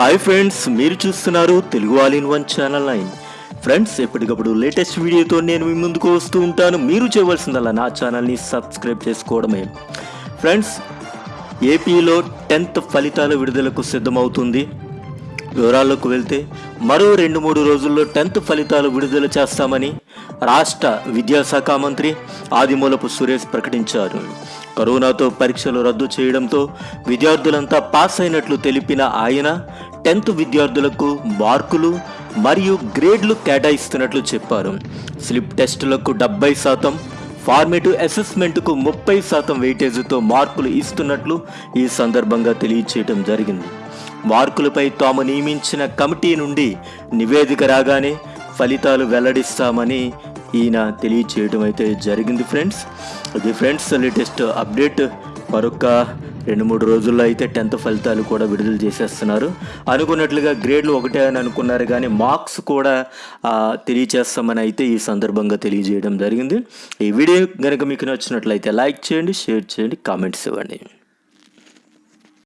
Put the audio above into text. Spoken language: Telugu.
హాయ్ ఫ్రెండ్స్ మీరు చూస్తున్నారు Telugu all in one channel nine. Friends ఎప్పటికప్పుడు లేటెస్ట్ వీడియోతో నేను మీ ముందుకు వస్తూ ఉంటాను. మీరు చేయవలసిందల్లా నా ఛానల్ని సబ్స్క్రైబ్ చేసుకోవడమే. ఫ్రెండ్స్ ఏపీలో టెన్త్ ఫలితాల విడుదలకు సిద్ధమవుతుంది. వివరాల్లోకి వెళ్తే మరో రెండు మూడు రోజుల్లో టెన్త్ ఫలితాలు విడుదల చేస్తామని రాష్ట్ర విద్యాశాఖ మంత్రి ఆదిమూలపు సురేష్ ప్రకటించారు. కరోనాతో పరీక్షలు రద్దు చేయడంతో విద్యార్థులంతా పాస్ అయినట్లు తెలిపిన ఆయన టెన్త్ విద్యార్థులకు మార్కులు మరియు గ్రేడ్లు కేటాయిస్తున్నట్లు చెప్పారు. స్లిప్ టెస్టులకు డెబ్బై శాతం ఫార్మేటివ్ అసెస్మెంట్కు ముప్పై శాతం వెయిటేజీతో మార్కులు ఇస్తున్నట్లు ఈ సందర్భంగా తెలియచేయడం జరిగింది. మార్కులపై తాము నియమించిన కమిటీ నుండి నివేదిక రాగానే ఫలితాలు వెల్లడిస్తామని ఈయన తెలియచేయడం అయితే జరిగింది ఫ్రెండ్స్. ఇది ఫ్రెండ్స్ లేటెస్ట్ అప్డేట్. మరొక రెండు మూడు రోజుల్లో అయితే టెన్త్ ఫలితాలు కూడా విడుదల చేసేస్తున్నారు. అనుకున్నట్లుగా గ్రేడ్లు ఒకటే అని అనుకున్నారు కానీ మార్క్స్ కూడా తెలియచేస్తామని అయితే ఈ సందర్భంగా తెలియజేయడం జరిగింది. ఈ వీడియో కనుక మీకు నచ్చినట్లయితే లైక్ చేయండి షేర్ చేయండి కామెంట్స్ ఇవ్వండి.